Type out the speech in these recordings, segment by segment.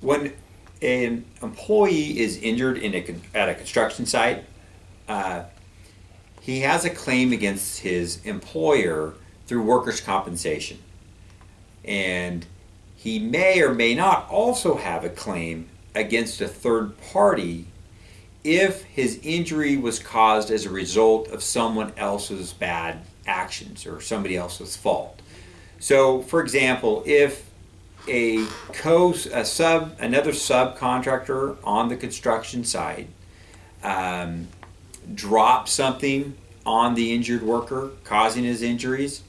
when an employee is injured in a, at a construction site, uh, he has a claim against his employer through workers' compensation. And he may or may not also have a claim against a third party if his injury was caused as a result of someone else's bad actions or somebody else's fault. So, for example, if a co a sub another subcontractor on the construction site um, drops something on the injured worker, causing his injuries,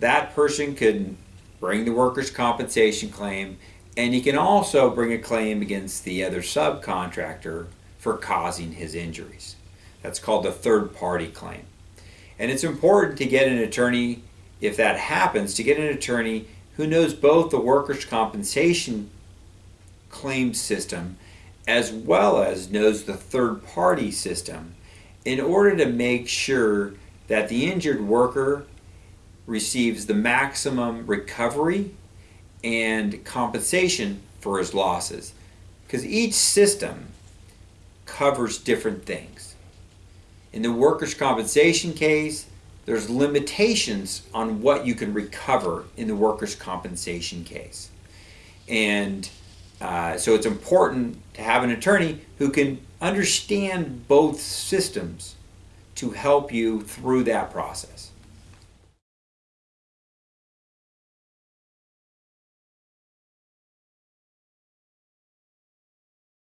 that person could bring the workers' compensation claim, and he can also bring a claim against the other subcontractor for causing his injuries. That's called a third party claim. And it's important to get an attorney, if that happens, to get an attorney who knows both the workers' compensation claim system as well as knows the third party system in order to make sure that the injured worker receives the maximum recovery and compensation for his losses. Because each system covers different things. In the workers' compensation case, there's limitations on what you can recover in the workers' compensation case. And uh, so it's important to have an attorney who can understand both systems to help you through that process.